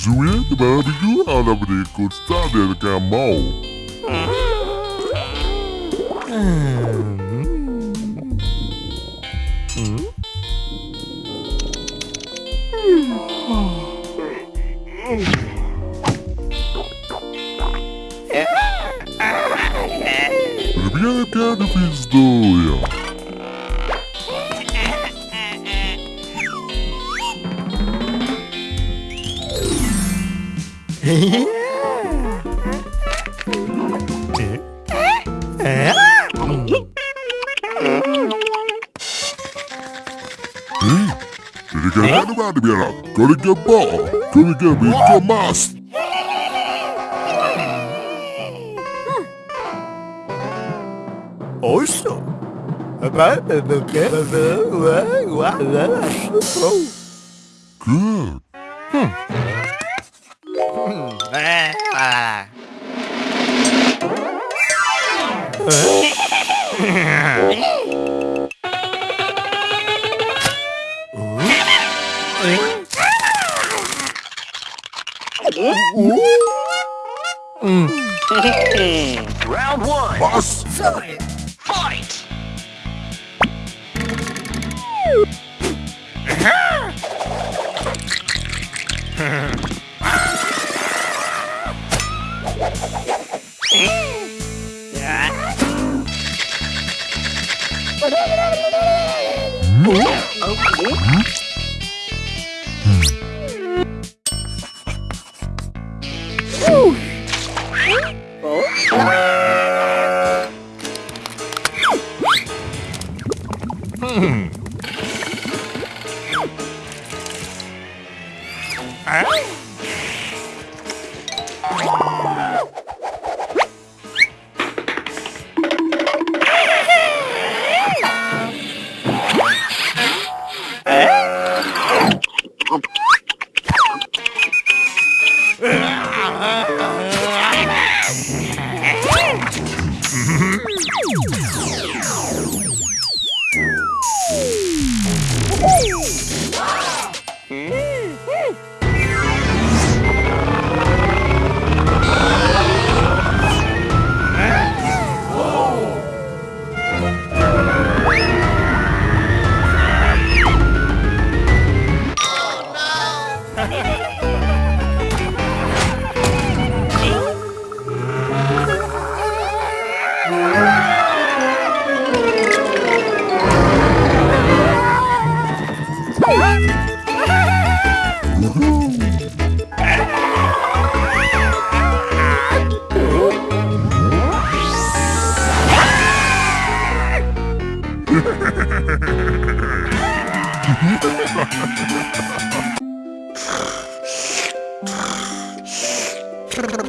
Zoeën de barbecue alla berikut stadion kan mau. Rybjaka det finns då Kırıkı vardı bir adam. Kırıkı bu. Kırıkı bir tomast. Oysa. Good. Round one. Boss. Fight. Fight. Huh? Ha ha ha!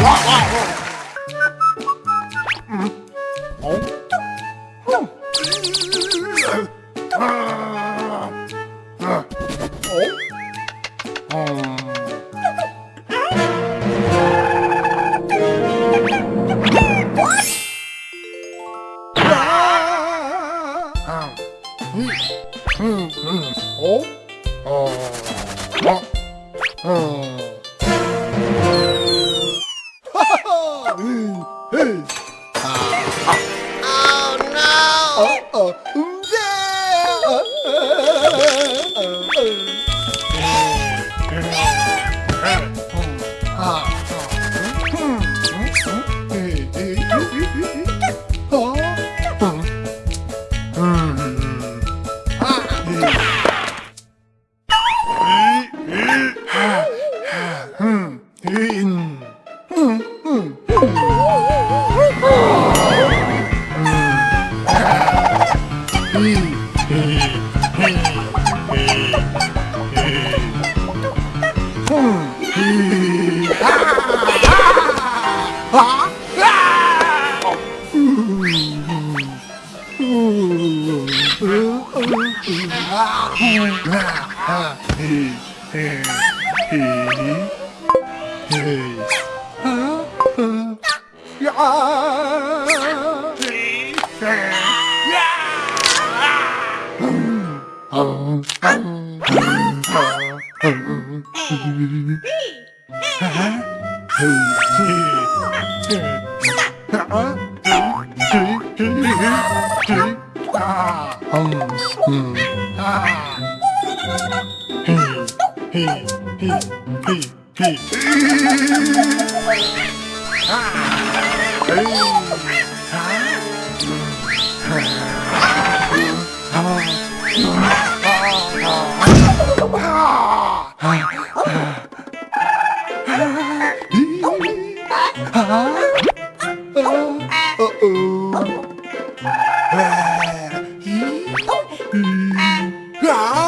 어? 어? 어? 어? Round 아, 음. 아.